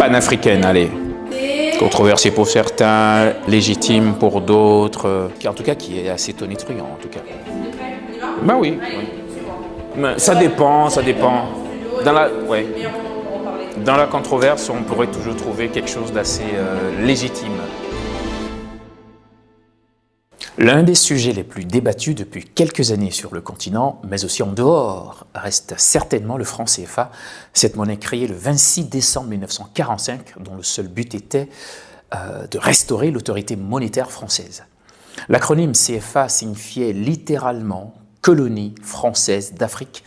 panafricaine, allez. Controversée pour certains, légitime pour d'autres, en tout cas qui est assez tonitruant en tout cas. Ben oui, ça dépend, ça dépend. Dans la, ouais. Dans la controverse, on pourrait toujours trouver quelque chose d'assez euh, légitime. L'un des sujets les plus débattus depuis quelques années sur le continent, mais aussi en dehors, reste certainement le franc CFA, cette monnaie créée le 26 décembre 1945, dont le seul but était euh, de restaurer l'autorité monétaire française. L'acronyme CFA signifiait littéralement « colonie française d'Afrique »,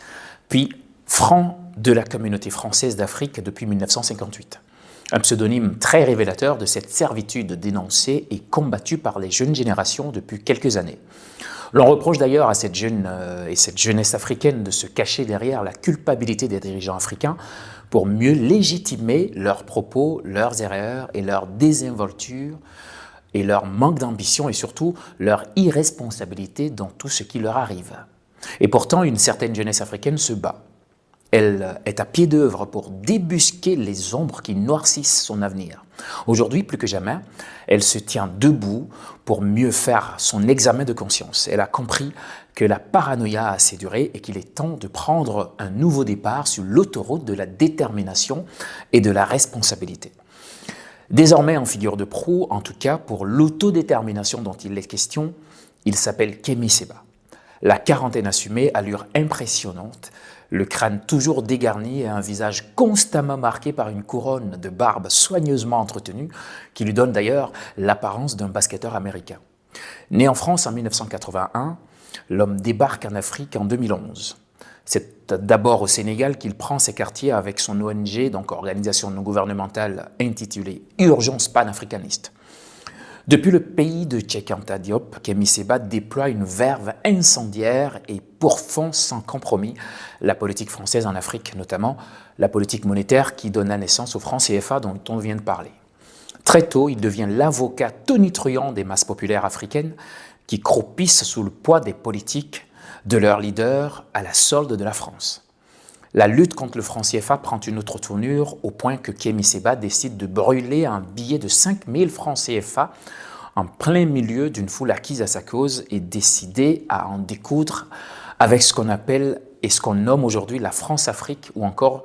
puis « franc de la communauté française d'Afrique » depuis 1958 un pseudonyme très révélateur de cette servitude dénoncée et combattue par les jeunes générations depuis quelques années. L'on reproche d'ailleurs à cette jeune euh, et cette jeunesse africaine de se cacher derrière la culpabilité des dirigeants africains pour mieux légitimer leurs propos, leurs erreurs et leur désinvolture et leur manque d'ambition et surtout leur irresponsabilité dans tout ce qui leur arrive. Et pourtant, une certaine jeunesse africaine se bat elle est à pied d'œuvre pour débusquer les ombres qui noircissent son avenir. Aujourd'hui, plus que jamais, elle se tient debout pour mieux faire son examen de conscience. Elle a compris que la paranoïa a assez duré et qu'il est temps de prendre un nouveau départ sur l'autoroute de la détermination et de la responsabilité. Désormais en figure de proue, en tout cas pour l'autodétermination dont il est question, il s'appelle Kemi Seba. La quarantaine assumée, allure impressionnante, le crâne toujours dégarni et un visage constamment marqué par une couronne de barbe soigneusement entretenue qui lui donne d'ailleurs l'apparence d'un basketteur américain. Né en France en 1981, l'homme débarque en Afrique en 2011. C'est d'abord au Sénégal qu'il prend ses quartiers avec son ONG, donc organisation non gouvernementale intitulée Urgence panafricaniste. Depuis le pays de Tchekanta Diop, Seba déploie une verve incendiaire et pourfond sans compromis la politique française en Afrique, notamment la politique monétaire qui donna naissance au franc CFA dont on vient de parler. Très tôt, il devient l'avocat tonitruant des masses populaires africaines qui croupissent sous le poids des politiques de leurs leaders à la solde de la France. La lutte contre le franc CFA prend une autre tournure au point que Kémy Seba décide de brûler un billet de 5000 francs CFA en plein milieu d'une foule acquise à sa cause et décidé à en découdre avec ce qu'on appelle et ce qu'on nomme aujourd'hui la France-Afrique ou encore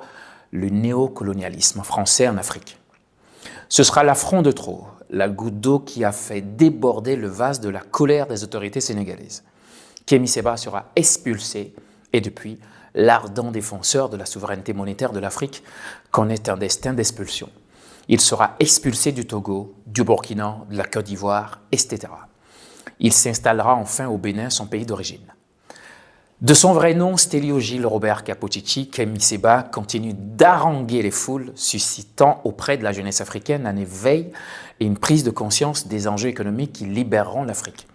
le néocolonialisme français en Afrique. Ce sera l'affront de trop, la goutte d'eau qui a fait déborder le vase de la colère des autorités sénégalaises. Kémy Seba sera expulsé et depuis, l'ardent défenseur de la souveraineté monétaire de l'Afrique connaît un destin d'expulsion. Il sera expulsé du Togo, du Burkina, de la Côte d'Ivoire, etc. Il s'installera enfin au Bénin, son pays d'origine. De son vrai nom, Stelio Gilles Robert Capocici, Kemi Seba continue d'haranguer les foules, suscitant auprès de la jeunesse africaine un éveil et une prise de conscience des enjeux économiques qui libéreront l'Afrique.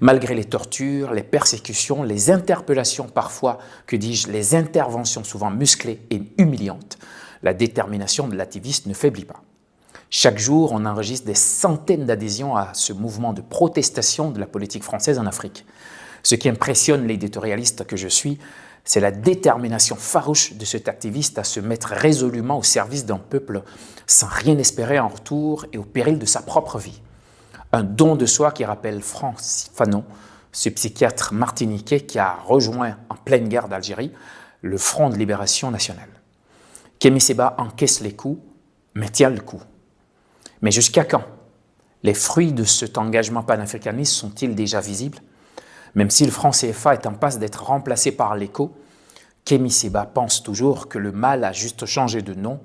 Malgré les tortures, les persécutions, les interpellations parfois, que dis-je, les interventions souvent musclées et humiliantes, la détermination de l'activiste ne faiblit pas. Chaque jour, on enregistre des centaines d'adhésions à ce mouvement de protestation de la politique française en Afrique. Ce qui impressionne l'éditorialiste que je suis, c'est la détermination farouche de cet activiste à se mettre résolument au service d'un peuple sans rien espérer en retour et au péril de sa propre vie un don de soi qui rappelle France Fanon, ce psychiatre martiniquais qui a rejoint en pleine guerre d'Algérie le Front de libération nationale. Kémy Seba encaisse les coups, mais tient le coup. Mais jusqu'à quand? Les fruits de cet engagement panafricaniste sont-ils déjà visibles? Même si le franc CFA est en passe d'être remplacé par l'écho, Kémy Seba pense toujours que le mal a juste changé de nom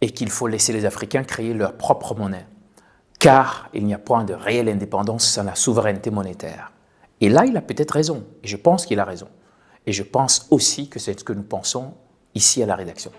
et qu'il faut laisser les Africains créer leur propre monnaie car il n'y a point de réelle indépendance sans la souveraineté monétaire. Et là, il a peut-être raison, et je pense qu'il a raison. Et je pense aussi que c'est ce que nous pensons ici à la rédaction.